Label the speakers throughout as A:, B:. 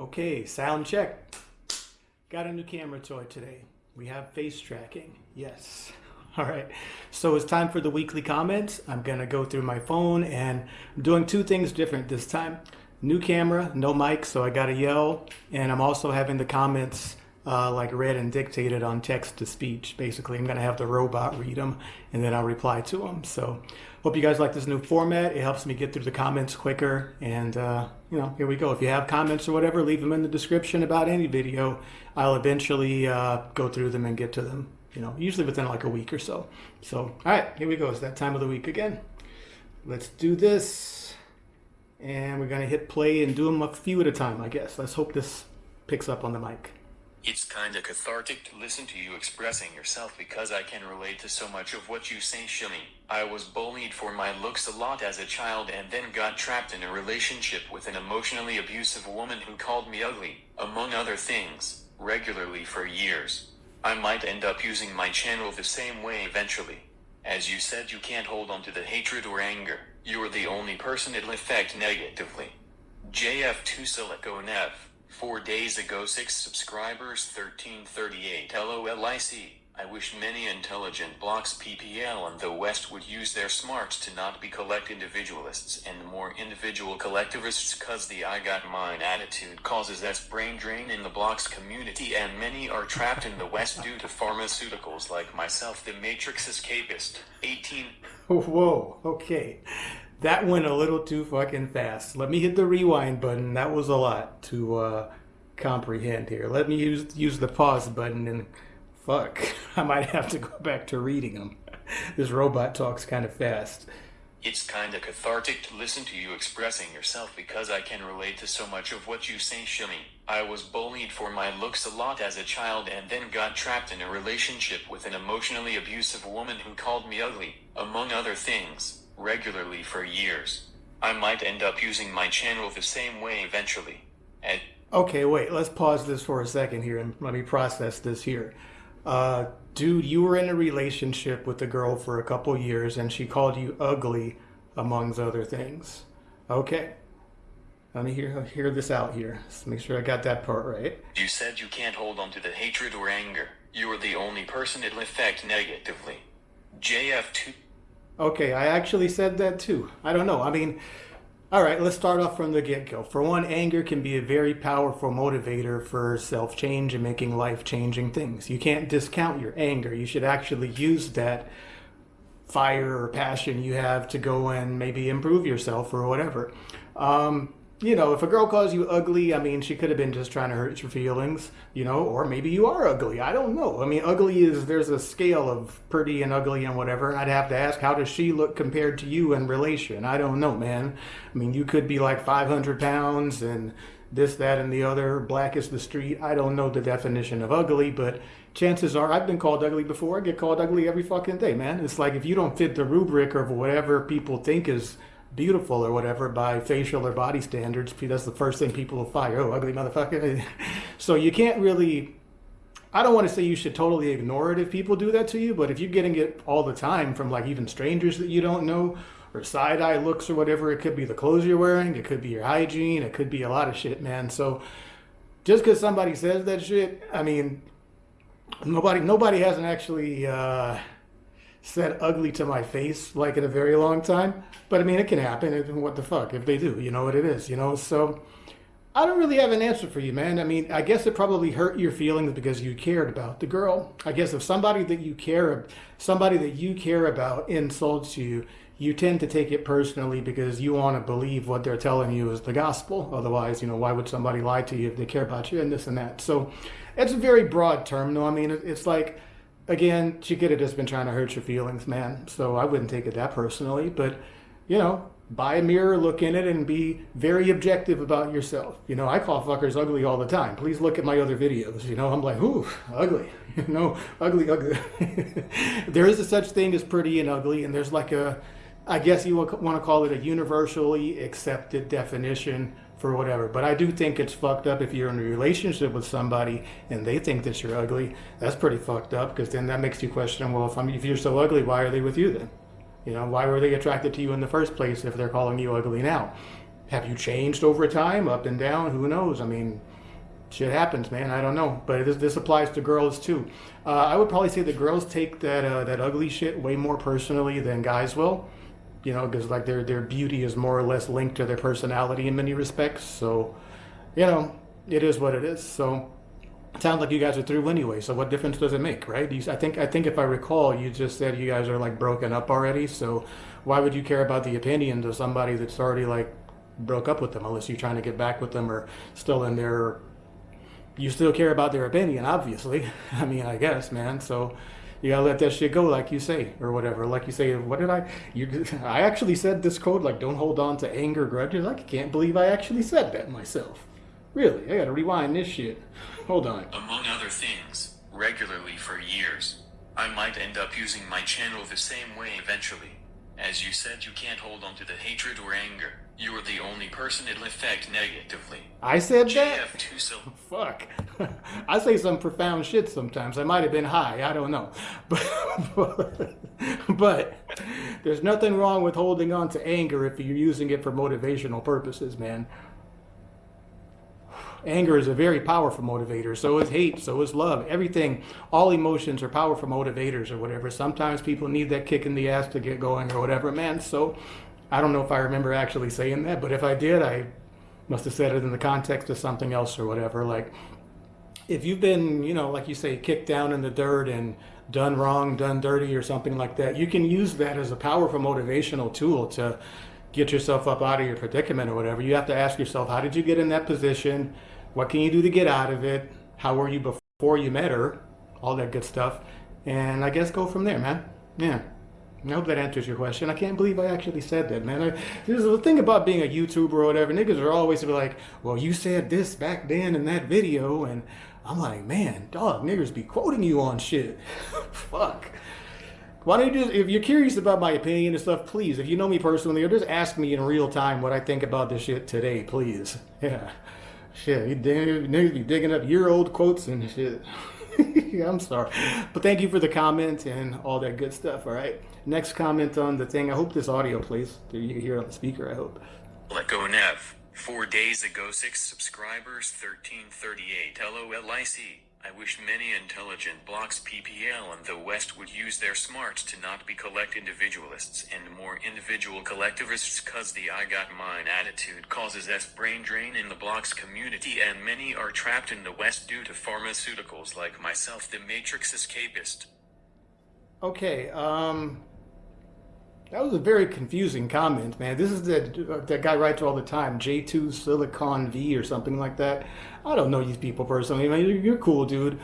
A: Okay, sound check. Got a new camera toy today. We have face tracking. Yes. All right. So it's time for the weekly comments. I'm going to go through my phone and I'm doing two things different this time. New camera, no mic, so I got to yell. And I'm also having the comments uh, like read and dictated on text to speech. Basically, I'm going to have the robot read them and then I'll reply to them. So hope you guys like this new format. It helps me get through the comments quicker. And, uh, you know, here we go. If you have comments or whatever, leave them in the description about any video. I'll eventually uh, go through them and get to them, you know, usually within like a week or so. So, all right, here we go. It's that time of the week again. Let's do this. And we're going to hit play and do them a few at a time, I guess. Let's hope this picks up on the mic.
B: It's kinda cathartic to listen to you expressing yourself because I can relate to so much of what you say, Shimmy. I was bullied for my looks a lot as a child and then got trapped in a relationship with an emotionally abusive woman who called me ugly, among other things, regularly for years. I might end up using my channel the same way eventually. As you said, you can't hold on to the hatred or anger. You're the only person it'll affect negatively. JF2 Silicone F. Four days ago, six subscribers, 1338 LOLIC. I wish many intelligent blocks PPL and the West would use their smarts to not be collect individualists and more individual collectivists cause the I got mine attitude causes us brain drain in the blocks community and many are trapped in the West due to pharmaceuticals like myself the Matrix escapist. 18.
A: Whoa, okay. That went a little too fucking fast. Let me hit the rewind button. That was a lot to uh, comprehend here. Let me use use the pause button and fuck, I might have to go back to reading them. this robot talks kind of fast.
B: It's kinda cathartic to listen to you expressing yourself because I can relate to so much of what you say, Shimmy. I was bullied for my looks a lot as a child and then got trapped in a relationship with an emotionally abusive woman who called me ugly, among other things regularly for years. I might end up using my channel the same way eventually. And
A: okay, wait, let's pause this for a second here and let me process this here. Uh, dude, you were in a relationship with a girl for a couple years and she called you ugly, amongst other things. Okay. Let me hear, hear this out here. Let's make sure I got that part right.
B: You said you can't hold on to the hatred or anger. You are the only person it'll affect negatively. JF2
A: Okay, I actually said that too. I don't know. I mean, all right, let's start off from the get-go. For one, anger can be a very powerful motivator for self-change and making life-changing things. You can't discount your anger. You should actually use that fire or passion you have to go and maybe improve yourself or whatever. Um, you know, if a girl calls you ugly, I mean, she could have been just trying to hurt your feelings, you know, or maybe you are ugly. I don't know. I mean, ugly is, there's a scale of pretty and ugly and whatever. I'd have to ask, how does she look compared to you in relation? I don't know, man. I mean, you could be like 500 pounds and this, that, and the other, black is the street. I don't know the definition of ugly, but chances are I've been called ugly before. I get called ugly every fucking day, man. It's like if you don't fit the rubric of whatever people think is beautiful or whatever by facial or body standards. That's the first thing people will fire. Oh, ugly motherfucker. so you can't really, I don't want to say you should totally ignore it if people do that to you, but if you're getting it all the time from like even strangers that you don't know or side eye looks or whatever, it could be the clothes you're wearing, it could be your hygiene, it could be a lot of shit, man. So just because somebody says that shit, I mean, nobody, nobody hasn't actually, uh, said ugly to my face like in a very long time. But I mean, it can happen. And what the fuck if they do? You know what it is. You know. So I don't really have an answer for you, man. I mean, I guess it probably hurt your feelings because you cared about the girl. I guess if somebody that you care, somebody that you care about insults you, you tend to take it personally because you want to believe what they're telling you is the gospel. Otherwise, you know, why would somebody lie to you if they care about you and this and that? So it's a very broad term, though. I mean, it's like again, she could have just been trying to hurt your feelings, man. So I wouldn't take it that personally. But, you know, buy a mirror, look in it, and be very objective about yourself. You know, I call fuckers ugly all the time. Please look at my other videos. You know, I'm like, ooh, ugly. You know, ugly, ugly. there is a such thing as pretty and ugly, and there's like a, I guess you want to call it a universally accepted definition for whatever. But I do think it's fucked up if you're in a relationship with somebody and they think that you're ugly. That's pretty fucked up because then that makes you question, well, if, I'm, if you're so ugly, why are they with you then? You know, why were they attracted to you in the first place if they're calling you ugly now? have you changed over time, up and down? Who knows? I mean, shit happens, man. I don't know, but this, this applies to girls too. Uh, I would probably say the girls take that uh, that ugly shit way more personally than guys will. You know, because like their their beauty is more or less linked to their personality in many respects. So, you know, it is what it is. So, it sounds like you guys are through anyway. So, what difference does it make, right? You, I think I think if I recall, you just said you guys are like broken up already. So, why would you care about the opinions of somebody that's already like broke up with them unless you're trying to get back with them or still in their you still care about their opinion, obviously. I mean, I guess, man. So you gotta let that shit go, like you say, or whatever. Like you say, what did I? You, I actually said this code, like, don't hold on to anger, grudges. I can't believe I actually said that myself. Really, I gotta rewind this shit. Hold on.
B: Among other things, regularly for years. I might end up using my channel the same way eventually. As you said, you can't hold on to the hatred or anger. You are the only person it'll affect negatively.
A: I said that.
B: JF2 so
A: Fuck. I say some profound shit sometimes. I might have been high. I don't know. But, but, there's nothing wrong with holding on to anger if you're using it for motivational purposes, man. Anger is a very powerful motivator. So is hate. So is love. Everything, all emotions are powerful motivators or whatever. Sometimes people need that kick in the ass to get going or whatever, man. So I don't know if I remember actually saying that, but if I did, I must have said it in the context of something else or whatever. Like, if you've been, you know, like you say, kicked down in the dirt and done wrong, done dirty, or something like that, you can use that as a powerful motivational tool to get yourself up out of your predicament or whatever. You have to ask yourself, how did you get in that position? What can you do to get out of it? How were you before you met her? All that good stuff. And I guess go from there, man. Yeah. I hope that answers your question. I can't believe I actually said that, man. I, there's the thing about being a YouTuber or whatever. Niggas are always be like, well, you said this back then in that video. And I'm like, man, dog, niggas be quoting you on shit. Fuck. Why don't you just, if you're curious about my opinion and stuff, please, if you know me personally, or just ask me in real time what I think about this shit today, please. Yeah. Shit, you niggas be digging up year old quotes and shit. I'm sorry. But thank you for the comment and all that good stuff, all right? Next comment on the thing. I hope this audio plays. Do you hear it on the speaker, I hope.
B: let go Nev. Four days ago, six subscribers, 1338 LOLIC. I wish many intelligent blocks PPL in the West would use their smarts to not be collect individualists and more individual collectivists cause the I got mine attitude causes S brain drain in the blocks community and many are trapped in the West due to pharmaceuticals like myself the Matrix escapist.
A: Okay, um, that was a very confusing comment, man. This is that that guy writes all the time, J2 Silicon V or something like that. I don't know these people personally. I mean, you're, cool, dude.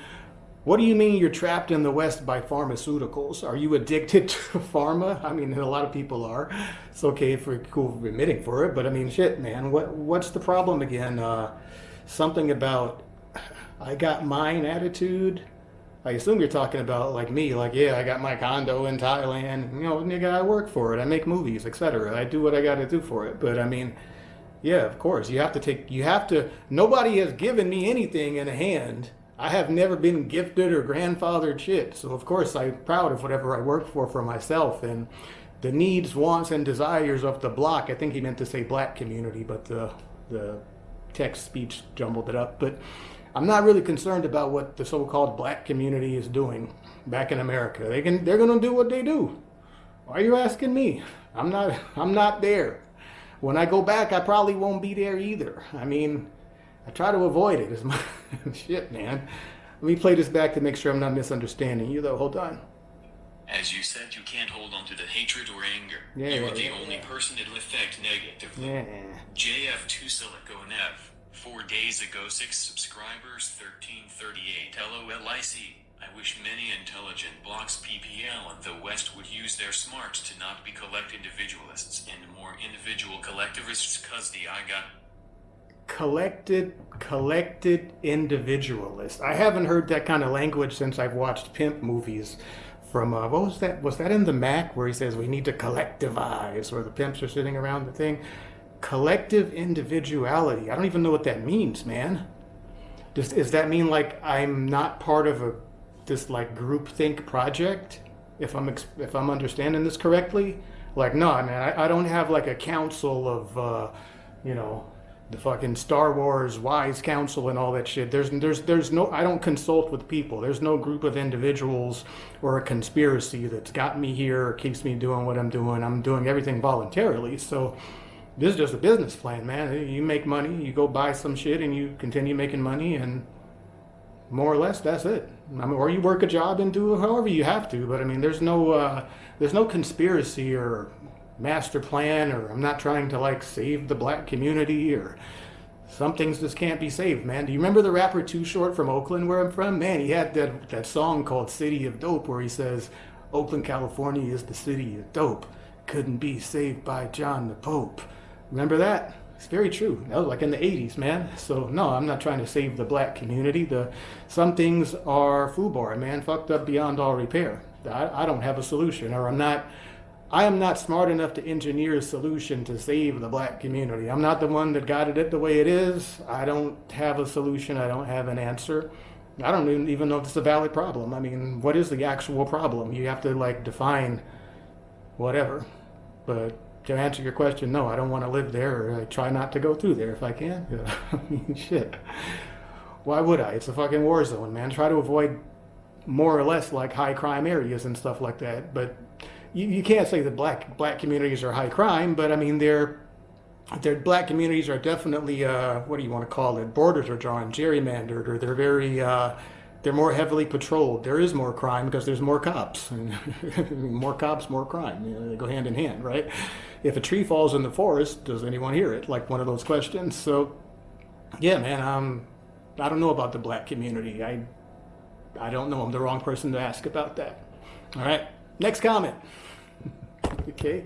A: What do you mean you're trapped in the West by pharmaceuticals? Are you addicted to pharma? I mean, a lot of people are. It's okay if we're cool admitting for it, but I mean, shit, man. What what's the problem again? Uh, something about I got mine attitude. I assume you're talking about like me, like yeah, I got my condo in Thailand. You know, nigga, I work for it. I make movies, etc. I do what I got to do for it. But I mean, yeah, of course, you have to take. You have to. Nobody has given me anything in a hand. I have never been gifted or grandfathered shit. So of course, I'm proud of whatever I work for for myself and the needs, wants, and desires of the block. I think he meant to say black community, but the the text speech jumbled it up. But I'm not really concerned about what the so-called black community is doing back in America. They can they're going to do what they do. Why are you asking me? I'm not I'm not there. When I go back, I probably won't be there either. I mean, I try to avoid it as much shit, man. Let me play this back to make sure I'm not misunderstanding you though. Hold on.
B: As you said, you can't hold on to the hatred or anger.
A: Yeah,
B: you are the
A: yeah,
B: only
A: yeah.
B: person it'll affect negatively.
A: Yeah.
B: JF2 Silico and F. Four days ago, six subscribers, 1338 LOLIC. I wish many intelligent blocks PPL in the West would use their smarts to not be collect individualists and more individual collectivists cause the I got
A: collected collected individualist. I haven't heard that kind of language since i've watched pimp movies from uh, what was that was that in the Mack where he says we need to collectivize where the pimps are sitting around the thing collective individuality i don't even know what that means man does, does that mean like i'm not part of a this like group think project if i'm if i'm understanding this correctly like no man I, I don't have like a council of uh you know, the fucking Star Wars Wise Council and all that shit. There's there's there's no I don't consult with people. There's no group of individuals or a conspiracy that's got me here or keeps me doing what I'm doing. I'm doing everything voluntarily. So this is just a business plan, man. You make money, you go buy some shit and you continue making money and more or less that's it. I mean, or you work a job and do however you have to, but I mean there's no uh, there's no conspiracy or master plan or I'm not trying to like save the black community or some things just can't be saved, man. Do you remember the rapper Too Short from Oakland where I'm from? Man, he had that, that song called City of Dope where he says, Oakland, California is the city of dope. Couldn't be saved by John the Pope. Remember that? It's very true. That was like in the 80s, man. So no, I'm not trying to save the black community. The some things are FUBAR, man, fucked up beyond all repair. I, I don't have a solution, or I'm not I am not smart enough to engineer a solution to save the black community. I'm not the one that got it the way it is. I don't have a solution. I don't have an answer. I don't even know if it's a valid problem. I mean, what is the actual problem? You have to like define whatever. But to answer your question, no, I don't want to live there. Or I try not to go through there if I can. I mean, shit. Why would I? It's a fucking war zone, man. Try to avoid more or less like high crime areas and stuff like that. But you, you can't say that black black communities are high crime, but I mean they're their black communities are definitely uh, what do you want to call it? Borders are drawn, gerrymandered, or they're very uh, they're more heavily patrolled. There is more crime because there's more cops. more cops, more crime. You know, they go hand in hand, right? If a tree falls in the forest, does anyone hear it? Like one of those questions. So, yeah, man. Um, I don't know about the black community. I I don't know. I'm the wrong person to ask about that. All right. Next comment. okay.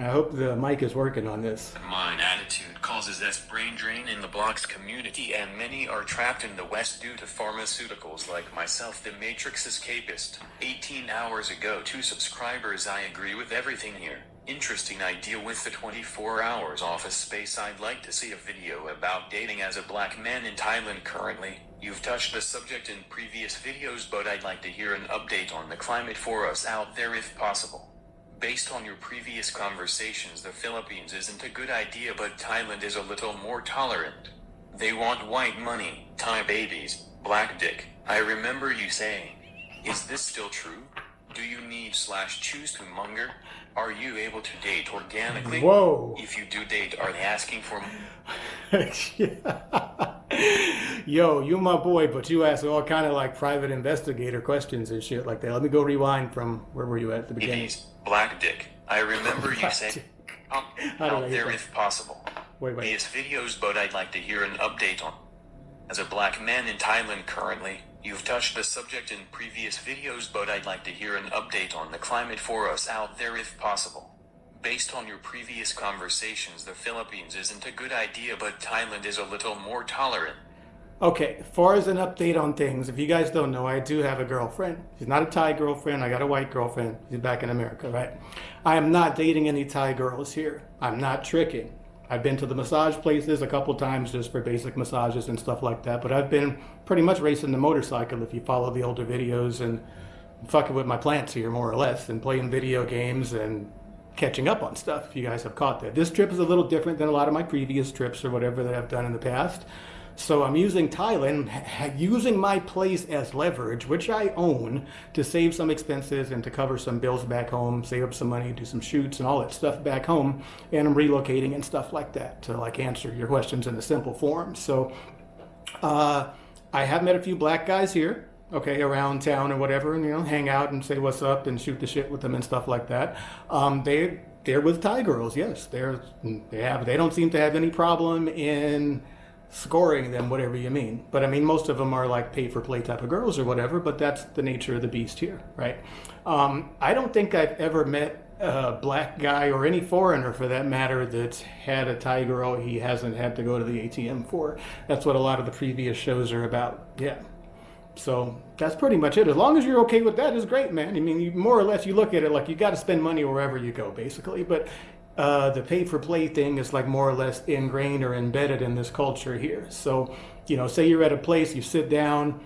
A: I hope the mic is working on this.
B: Mind attitude causes S brain drain in the blocks community, and many are trapped in the West due to pharmaceuticals like myself, the Matrix escapist. 18 hours ago, two subscribers. I agree with everything here. Interesting idea with the 24 hours office space. I'd like to see a video about dating as a black man in Thailand currently. You've touched the subject in previous videos, but I'd like to hear an update on the climate for us out there if possible. Based on your previous conversations, the Philippines isn't a good idea, but Thailand is a little more tolerant. They want white money, Thai babies, black dick. I remember you saying. Is this still true? Do you need slash choose to monger? Are you able to date organically?
A: Whoa.
B: If you do date, are they asking for
A: Yo, you my boy, but you ask all kind of like private investigator questions and shit like that. Let me go rewind from where were you at the beginning?
B: Babies, black dick. I remember you saying out, out there if possible.
A: Wait, wait.
B: Yes, videos, but I'd like to hear an update on. As a black man in Thailand currently, you've touched the subject in previous videos, but I'd like to hear an update on the climate for us out there if possible. Based on your previous conversations, the Philippines isn't a good idea, but Thailand is a little more tolerant.
A: Okay, as far as an update on things, if you guys don't know, I do have a girlfriend. She's not a Thai girlfriend. I got a white girlfriend. She's back in America, right? I am not dating any Thai girls here. I'm not tricking. I've been to the massage places a couple times just for basic massages and stuff like that, but I've been pretty much racing the motorcycle if you follow the older videos and fucking with my plants here more or less and playing video games and catching up on stuff if you guys have caught that. This trip is a little different than a lot of my previous trips or whatever that I've done in the past. So I'm using Thailand, using my place as leverage, which I own, to save some expenses and to cover some bills back home, save up some money, do some shoots and all that stuff back home. And I'm relocating and stuff like that to like answer your questions in a simple form. So uh, I have met a few black guys here okay, around town or whatever, and you know, hang out and say what's up and shoot the shit with them and stuff like that. Um, they they're with Thai girls, yes. They're they have they don't seem to have any problem in scoring them, whatever you mean. But I mean, most of them are like pay for play type of girls or whatever. But that's the nature of the beast here, right? Um, I don't think I've ever met a black guy or any foreigner for that matter that's had a Thai girl he hasn't had to go to the ATM for. That's what a lot of the previous shows are about. Yeah. So that's pretty much it. As long as you're okay with that, is great, man. I mean, you, more or less, you look at it like you got to spend money wherever you go, basically. But uh, the pay for play thing is like more or less ingrained or embedded in this culture here. So, you know, say you're at a place, you sit down,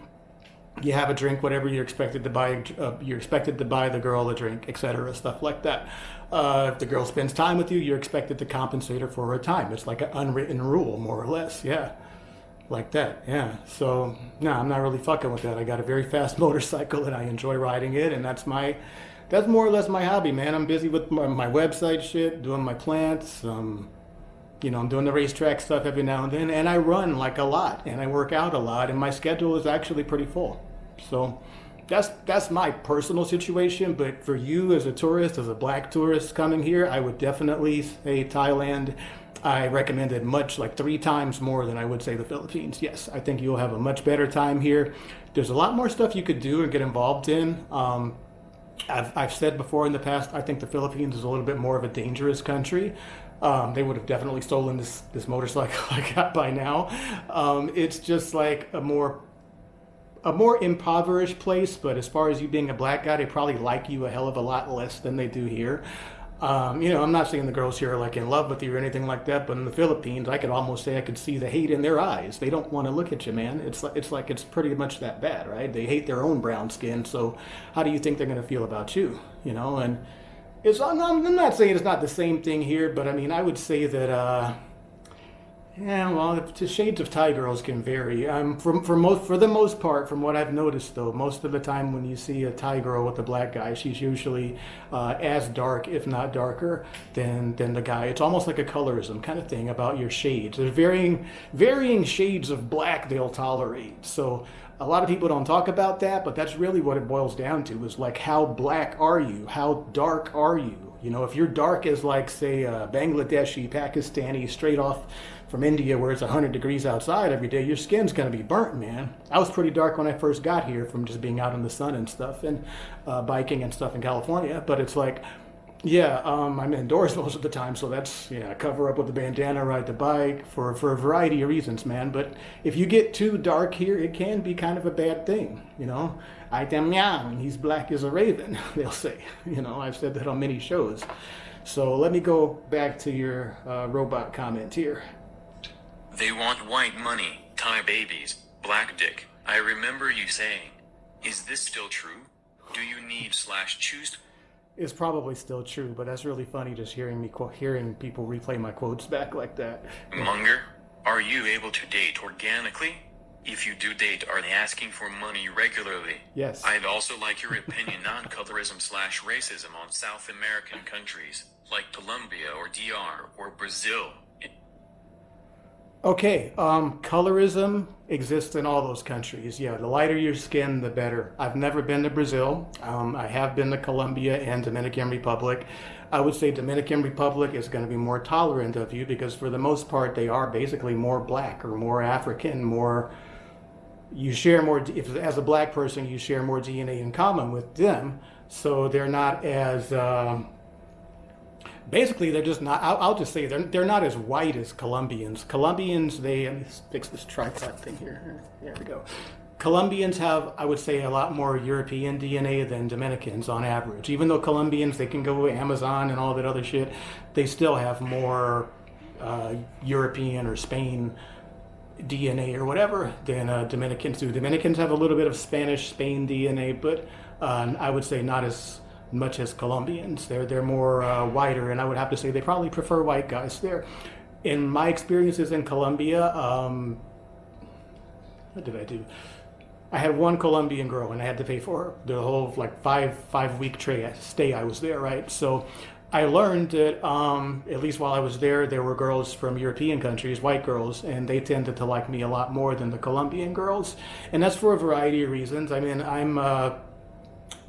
A: you have a drink, whatever you're expected to buy, uh, you're expected to buy the girl a drink, etc., stuff like that. Uh, if the girl spends time with you, you're expected to compensate her for her time. It's like an unwritten rule, more or less. Yeah, like that. Yeah. So no, I'm not really fucking with that. I got a very fast motorcycle and I enjoy riding it, and that's my, that's more or less my hobby, man. I'm busy with my, my website shit, doing my plants. Um, you know, I'm doing the racetrack stuff every now and then, and I run like a lot, and I work out a lot, and my schedule is actually pretty full. So that's that's my personal situation. But for you as a tourist, as a black tourist coming here, I would definitely say Thailand. I recommend it much like three times more than I would say the Philippines. Yes, I think you'll have a much better time here. There's a lot more stuff you could do and get involved in. Um, I've, I've said before in the past, I think the Philippines is a little bit more of a dangerous country. Um, they would have definitely stolen this this motorcycle I got by now. Um, it's just like a more a more impoverished place, but as far as you being a black guy, they probably like you a hell of a lot less than they do here. Um, you know, I'm not saying the girls here are like in love with you or anything like that, but in the Philippines, I could almost say I could see the hate in their eyes. They don't want to look at you, man. It's like it's like it's pretty much that bad, right? They hate their own brown skin. So, how do you think they're going to feel about you? You know, and it's I'm, I'm not saying it's not the same thing here, but I mean I would say that uh, yeah, well, the shades of Thai girls can vary. Um, for for most for the most part, from what I've noticed though, most of the time when you see a Thai girl with a black guy, she's usually uh, as dark, if not darker, than than the guy. It's almost like a colorism kind of thing about your shades. There's varying varying shades of black they'll tolerate. So a lot of people don't talk about that, but that's really what it boils down to is like how black are you? How dark are you? You know, if you're dark as like say uh, Bangladeshi, Pakistani, straight off from India where it's 100 degrees outside every day, your skin's going to be burnt, man. I was pretty dark when I first got here from just being out in the sun and stuff and uh, biking and stuff in California, but it's like yeah, um, I'm indoors most of the time, so that's yeah. Cover up with a bandana, ride the bike for for a variety of reasons, man. But if you get too dark here, it can be kind of a bad thing, you know. I am young, he's black as a raven. They'll say, you know. I've said that on many shows. So let me go back to your uh, robot comment here.
B: They want white money, Thai babies, black dick. I remember you saying, "Is this still true? Do you need slash choose?"
A: is probably still true, but that's really funny just hearing me hearing people replay my quotes back like that.
B: Munger, are you able to date organically? If you do date, are they asking for money regularly?
A: Yes.
B: I'd also like your opinion on colorism slash racism on South American countries, like Colombia or DR or Brazil.
A: Okay, um, colorism exists in all those countries. Yeah, the lighter your skin, the better. I've never been to Brazil. Um, I have been to Colombia and Dominican Republic. I would say Dominican Republic is going to be more tolerant of you because for the most part they are basically more black or more African, more. You share more. If as a black person you share more DNA in common with them, so they're not as. Um, basically they're just not I'll, I'll, just say they're, they're not as white as colombians. Colombians they let me fix this tripod thing here. There we go. Colombians have i would say a lot more european dna than dominicans on average. Even though colombians they can go amazon and all that other shit they still have more uh, european or spain dna or whatever than uh, dominicans do. Dominicans have a little bit of spanish spain dna but uh, i would say not as much as Colombians. They're they're more uh, whiter, and I would have to say they probably prefer white guys there. In my experiences in Colombia, um, what did I do? I had one Colombian girl, and I had to pay for her the whole like five five week tray, stay I was there, right? So. I learned that, um, at least while I was there, there were girls from European countries, white girls, and they tended to like me a lot more than the Colombian girls. And that's for a variety of reasons. I mean, I'm, uh,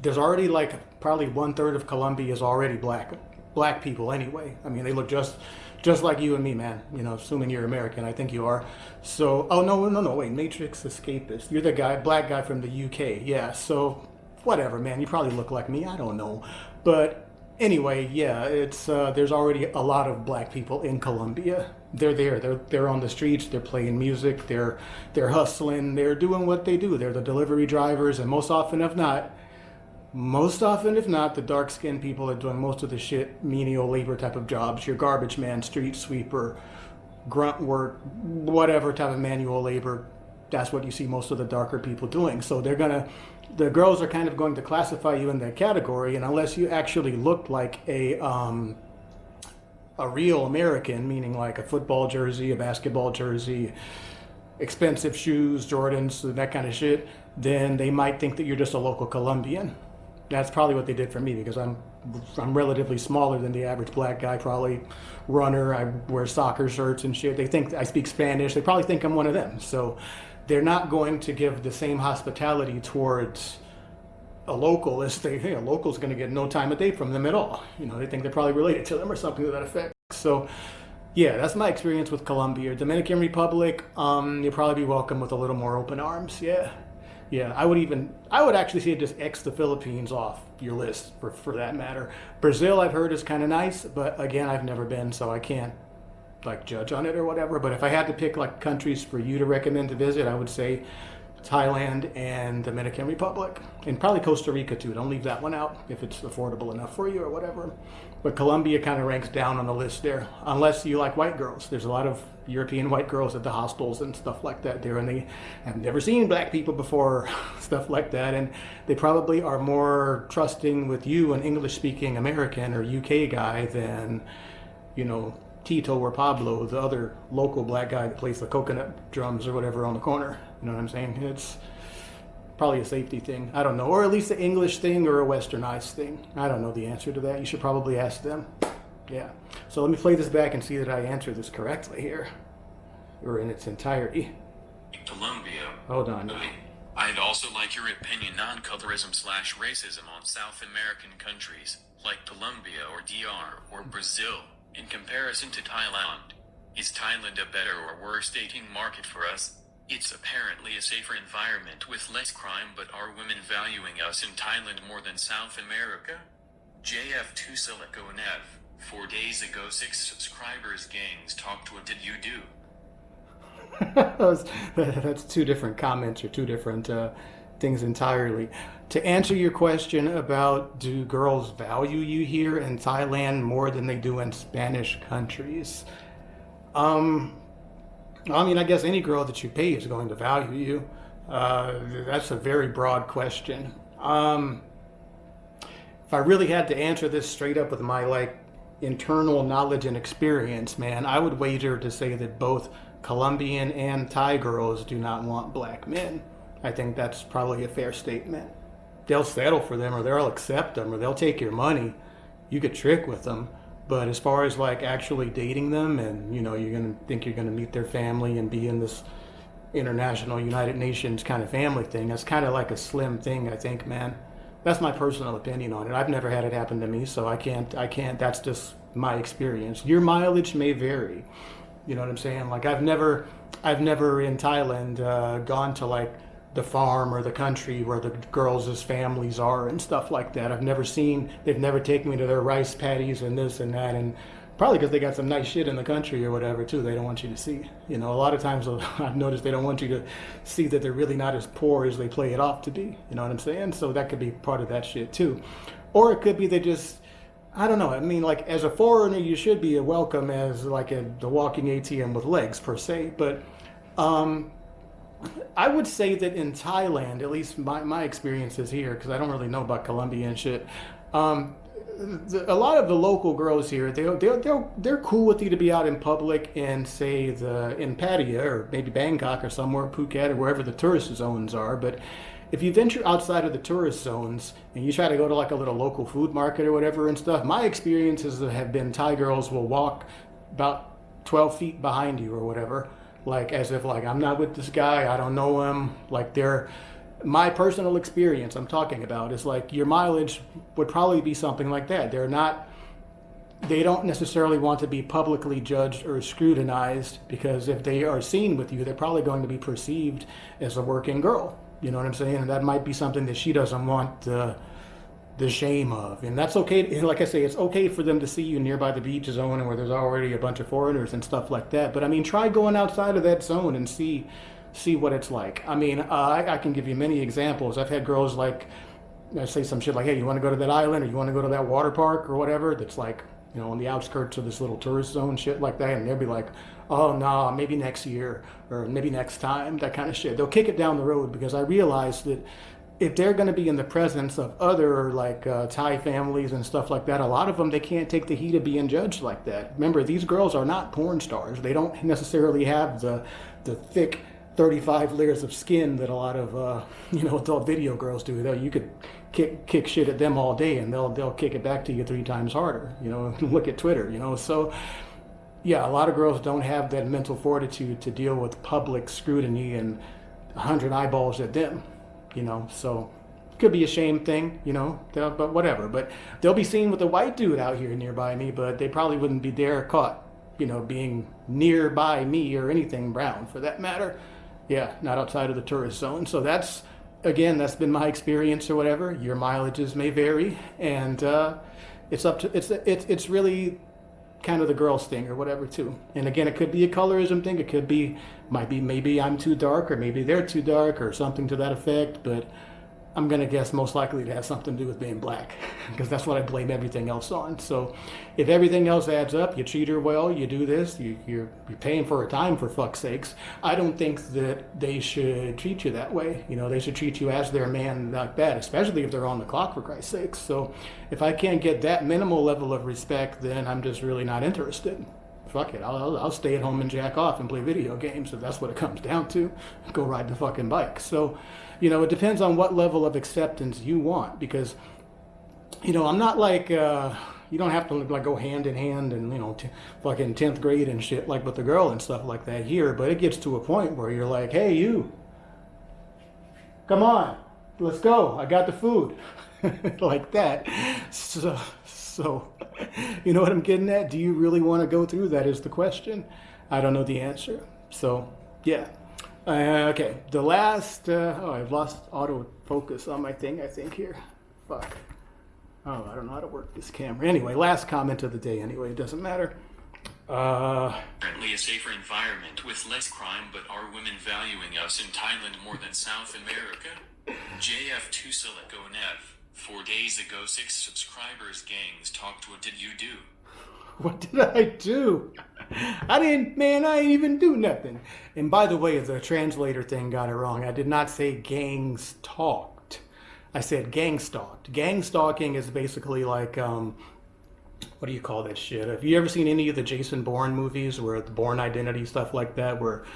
A: there's already like probably one third of Colombia is already black, black people anyway. I mean, they look just, just like you and me, man. You know, assuming you're American, I think you are. So, oh no, no, no, wait, Matrix Escapist. You're the guy, black guy from the UK. Yeah. So, whatever, man. You probably look like me. I don't know, but anyway, yeah, it's uh, there's already a lot of black people in Colombia. They're there. They're they're on the streets. They're playing music. They're they're hustling. They're doing what they do. They're the delivery drivers, and most often, if not, most often, if not, the dark skinned people are doing most of the shit, menial labor type of jobs. Your garbage man, street sweeper, grunt work, whatever type of manual labor. that's what you see most of the darker people doing. So they're gonna, the girls are kind of going to classify you in that category, and unless you actually look like a um, a real American, meaning like a football jersey, a basketball jersey, expensive shoes, Jordans, that kind of shit, then they might think that you're just a local Colombian. That's probably what they did for me because I'm I'm relatively smaller than the average black guy, probably runner. I wear soccer shirts and shit. They think I speak Spanish. They probably think I'm one of them. So they're not going to give the same hospitality towards a local as they hey, a local's going to get no time of day from them at all. You know, they think they're probably related to them or something to that effect. So yeah, that's my experience with Colombia. Dominican Republic, um, you'll probably be welcome with a little more open arms. Yeah. Yeah, I would even, I would actually say just X the Philippines off your list for, for that matter. Brazil, I've heard is kind of nice, but again, I've never been, so I can't like judge on it or whatever. But if I had to pick like countries for you to recommend to visit, I would say Thailand and Dominican Republic, and probably Costa Rica too. Don't leave that one out if it's affordable enough for you or whatever. But Colombia kind of ranks down on the list there, unless you like white girls. There's a lot of European white girls at the hostels and stuff like that there, and they have never seen black people before, stuff like that, and they probably are more trusting with you, an English-speaking American or UK guy, than you know Tito or Pablo, the other local black guy that plays the coconut drums or whatever on the corner. You know what I'm saying? It's probably a safety thing. I don't know, or at least an English thing or a westernized thing. I don't know the answer to that. You should probably ask them. Yeah. So let me play this back and see that I answer this correctly here, or in its entirety.
B: Colombia.
A: Hold on.
B: I'd also like your opinion on colorism slash racism on South American countries, like Colombia or DR or Brazil, in comparison to Thailand. Is Thailand a better or worse dating market for us? It's apparently a safer environment with less crime but are women valuing us in Thailand more than South America? JF2 Silico Nev. Four days ago six subscribers gangs talked what did you do?
A: That's two different comments or two different uh, things entirely. To answer your question about do girls value you here in Thailand more than they do in Spanish countries? Um, I mean, I guess any girl that you pay is going to value you. Uh, that's a very broad question. Um, if I really had to answer this straight up with my like internal knowledge and experience, man, I would wager to say that both Colombian and Thai girls do not want black men. I think that's probably a fair statement. They'll settle for them or they'll accept them or they'll take your money. You could trick with them. But as far as like actually dating them and, you know, you're going to think you're going to meet their family and be in this international United Nations kind of family thing, that's kind of like a slim thing, I think, man. That's my personal opinion on it. I've never had it happen to me, so I can't, I can't, that's just my experience. Your mileage may vary. You know what I'm saying? Like I've never, I've never in Thailand uh, gone to like the farm or the country where the girls' families are and stuff like that. I've never seen, they've never taken me to their rice paddies and this and that. And probably because they got some nice shit in the country or whatever too they don't want you to see. You know, a lot of times I've noticed they don't want you to see that they're really not as poor as they play it off to be. You know what I'm saying? So that could be part of that shit too. Or it could be they just, I don't know. I mean, like as a foreigner, you should be welcome as like a, the walking ATM with legs per se. But um, I would say that in Thailand, at least my, my experiences here, because I don't really know about Colombia and shit, um, the, a lot of the local girls here, they, they, they're, they're cool with you to be out in public and say the in Pattaya or maybe Bangkok or somewhere, Phuket or wherever the tourist zones are. But if you venture outside of the tourist zones and you try to go to like a little local food market or whatever and stuff, my experiences have been Thai girls will walk about 12 feet behind you or whatever like as if like I'm not with this guy, I don't know him. Like they're my personal experience I'm talking about is like your mileage would probably be something like that. They're not they don't necessarily want to be publicly judged or scrutinized because if they are seen with you, they're probably going to be perceived as a working girl. You know what I'm saying? And that might be something that she doesn't want uh, the shame of. And that's okay. Like I say, it's okay for them to see you nearby the beach zone where there's already a bunch of foreigners and stuff like that. But I mean, try going outside of that zone and see see what it's like. I mean, uh, I, I, can give you many examples. I've had girls like I say some shit like, "Hey, you want to go to that island or you want to go to that water park or whatever?" That's like you know, on the outskirts of this little tourist zone, shit like that, and they'll be like, "Oh, nah, maybe next year or maybe next time," that kind of shit. They'll kick it down the road because I realize that if they're going to be in the presence of other like uh, Thai families and stuff like that, a lot of them they can't take the heat of being judged like that. Remember, these girls are not porn stars. They don't necessarily have the the thick 35 layers of skin that a lot of uh, you know adult video girls do. Though you could kick kick shit at them all day and they'll they'll kick it back to you three times harder. You know, look at Twitter. You know, so yeah, a lot of girls don't have that mental fortitude to deal with public scrutiny and a hundred eyeballs at them you know, so could be a shame thing, you know, but whatever. But they'll be seen with a white dude out here nearby me, but they probably wouldn't be there caught, you know, being nearby me or anything brown for that matter. Yeah, not outside of the tourist zone. So that's, again, that's been my experience or whatever. Your mileages may vary, and uh, it's up to it's it's it's really kind of the girls thing or whatever too. And again, it could be a colorism thing. It could be might be maybe I'm too dark or maybe they're too dark or something to that effect. But I'm going to guess most likely it has something to do with being black because that's what I blame everything else on. So if everything else adds up, you treat her well, you do this, you, you're, you're paying for her time for fuck's sakes. I don't think that they should treat you that way. You know, they should treat you as their man like that, especially if they're on the clock for Christ's sakes. So if I can't get that minimal level of respect, then I'm just really not interested fuck it, I'll, I'll stay at home and jack off and play video games if that's what it comes down to. Go ride the fucking bike. So, you know, it depends on what level of acceptance you want because, you know, I'm not like, uh, you don't have to like go hand in hand and you know fucking 10th grade and shit like with the girl and stuff like that here but it gets to a point where you're like hey you come on let's go i got the food like that so so you know what i'm getting at do you really want to go through that is the question i don't know the answer so yeah uh, okay, the last, uh, oh, I've lost autofocus on my thing, I think, here. Fuck. Oh, I don't know how to work this camera. Anyway, last comment of the day, anyway, it doesn't matter. Uh,
B: a safer environment with less crime, but are women valuing us in Thailand more than South America? JF2 Silicon F. Four days ago, six subscribers gangs talked. What did you do?
A: What did I do? I didn't, man, I didn't even do nothing. And by the way, the translator thing got it wrong. I did not say gangs talked. I said gang stalked. Gang stalking is basically like, um, what do you call that shit? Have you ever seen any of the Jason Bourne movies where the Bourne Identity stuff like that, where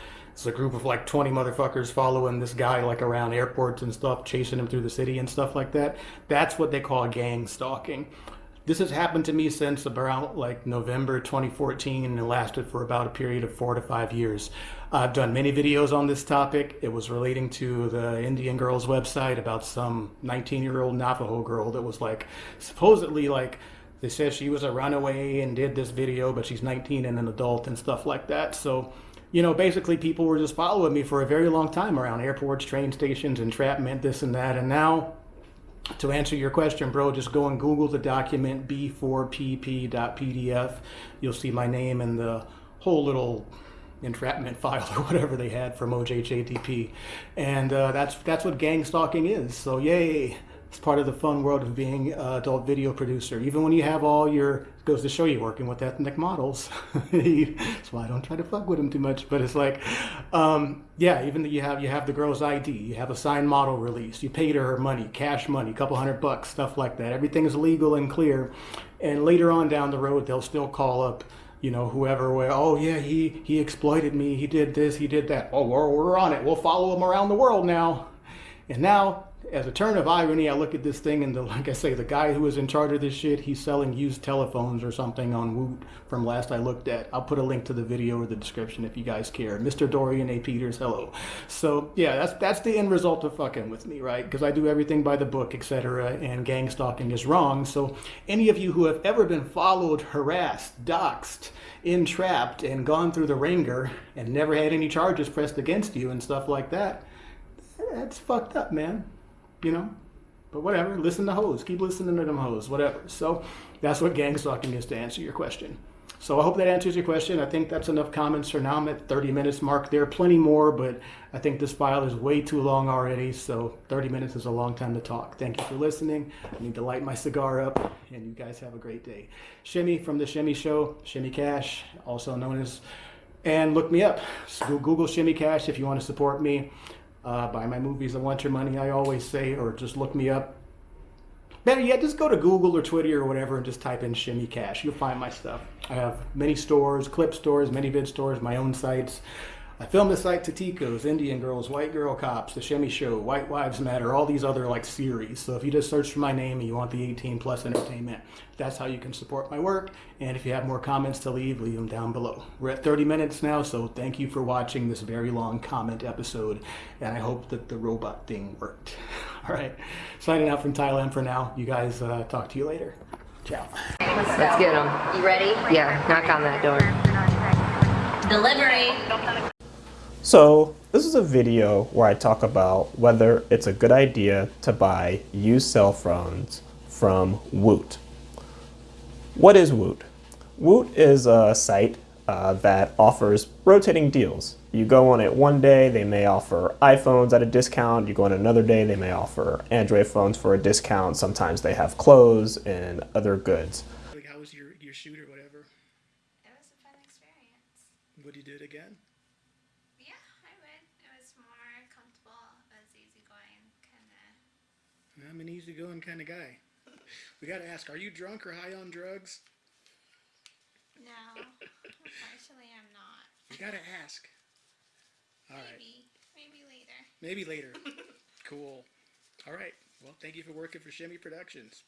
A: it's a group of like 20 motherfuckers following this guy like around airports and stuff, chasing him through the city and stuff like that? That's what they call gang stalking. This has happened to me since about like November 2014 and it lasted for about a period of four to five years. I've done many videos on this topic. It was relating to the Indian Girls website about some 19 year old Navajo girl that was like supposedly like they said she was a runaway and did this video, but she's 19 and an adult and stuff like that. So, you know, basically people were just following me for a very long time around airports, train stations, entrapment, this and that. And now to answer your question, bro, just go and Google the document b4pp.pdf. You'll see my name and the whole little entrapment file or whatever they had from OJHATP. And uh, that's that's what gang stalking is. So yay. It's part of the fun world of being an adult video producer. Even when you have all your, goes to show you working with ethnic models. That's why I don't try to fuck with them too much. But it's like, um, yeah, even you have you have the girl's ID, you have a signed model release, you paid her her money, cash money, a couple hundred bucks, stuff like that. Everything is legal and clear. And later on down the road, they'll still call up you know, whoever, where, oh yeah, he, he exploited me, he did this, he did that. Oh, we're, we're on it. We'll follow him around the world now. And now as a turn of irony, I look at this thing and the, like I say, the guy who was in charge of this shit, he's selling used telephones or something on Woot from last I looked at. I'll put a link to the video or the description if you guys care. Mr. Dorian A. Peters, hello. So yeah, that's that's the end result of fucking with me, right? Because I do everything by the book, etc. And gang stalking is wrong. So any of you who have ever been followed, harassed, doxxed, entrapped, and gone through the ringer and never had any charges pressed against you and stuff like that, that's fucked up, man you know. But whatever, listen to hoes. Keep listening to them hoes, whatever. So that's what gang stalking is to answer your question. So I hope that answers your question. I think that's enough comments for now. I'm at 30 minutes mark. There are plenty more, but I think this file is way too long already. So 30 minutes is a long time to talk. Thank you for listening. I need to light my cigar up, and you guys have a great day. Shimmy from the Shimmy Show, Shimmy Cash, also known as, and look me up. Google Shimmy Cash if you want to support me. Uh, buy my movies. I want your money. I always say, or just look me up. Better yet, just go to Google or Twitter or whatever and just type in Shimmy Cash. You'll find my stuff. I have many stores, clip stores, many vid stores, my own sites. I filmed this like Tatikos, Indian Girls, White Girl Cops, The Shimmy Show, White Wives Matter, all these other like series. So if you just search for my name and you want the 18 plus entertainment, that's how you can support my work. And if you have more comments to leave, leave them down below. We're at 30 minutes now, so thank you for watching this very long comment episode. And I hope that the robot thing worked. All right, signing out from Thailand for now. You guys uh, talk to you later. Ciao.
C: Let's get them.
D: You ready?
C: Yeah, knock on that door.
D: Delivery.
E: So this is a video where I talk about whether it's a good idea to buy used cell phones from Woot. What is Woot? Woot is a site uh, that offers rotating deals. You go on it one day, they may offer iPhones at a discount. You go on another day, they may offer Android phones for a discount. Sometimes they have clothes and other goods.
A: Like, how was your, your shoot or whatever?
F: It was a fun experience.
A: Would you do it again?
F: Yeah, I would. It was more comfortable. It was easygoing, kind of.
A: I'm an easygoing kind of guy. We got to ask, are you drunk or high on drugs?
F: No, unfortunately, I'm not.
A: You got to ask. All right.
F: Maybe, maybe later.
A: Maybe later. cool. All right. Well, thank you for working for Shimmy Productions.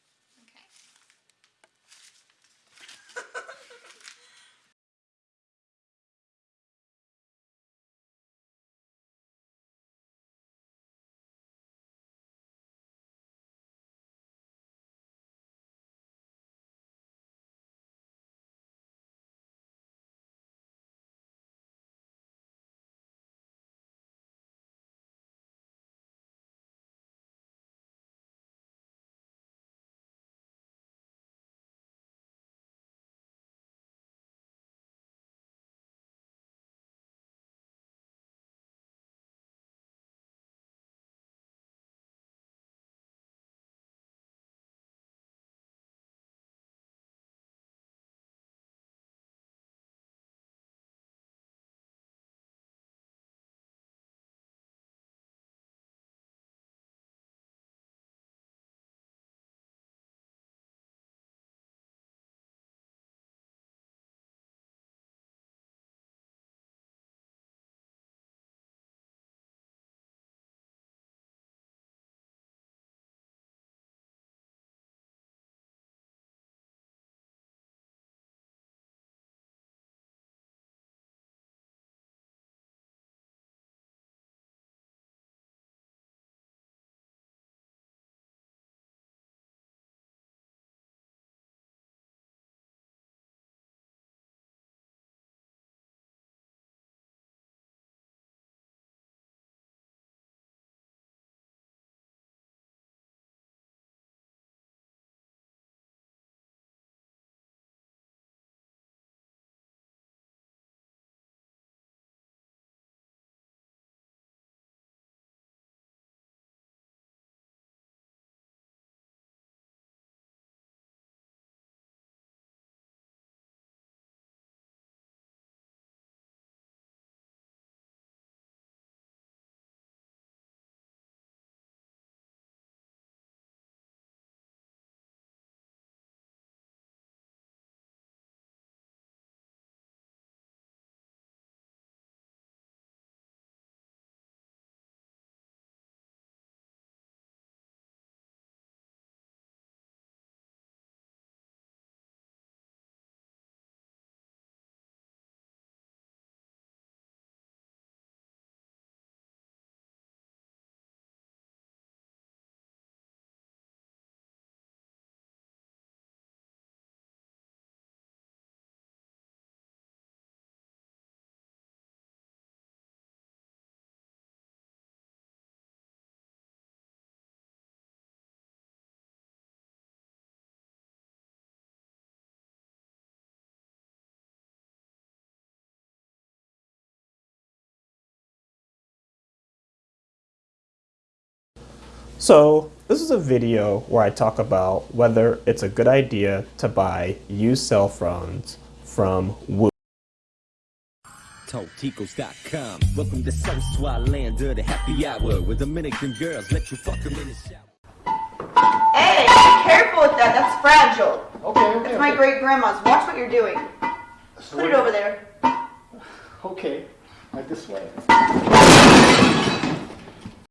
E: So this is a video where I talk about whether it's a good idea to buy used cell phones from Woot.
D: TalkTicos.com. Welcome to South Swat land of the happy hour where Dominican girls let you fuck them in the shower.
G: Hey, be careful with that. That's fragile.
A: Okay, okay.
G: That's my great grandma's. Watch what you're doing. Put it over there.
A: Okay, right this way.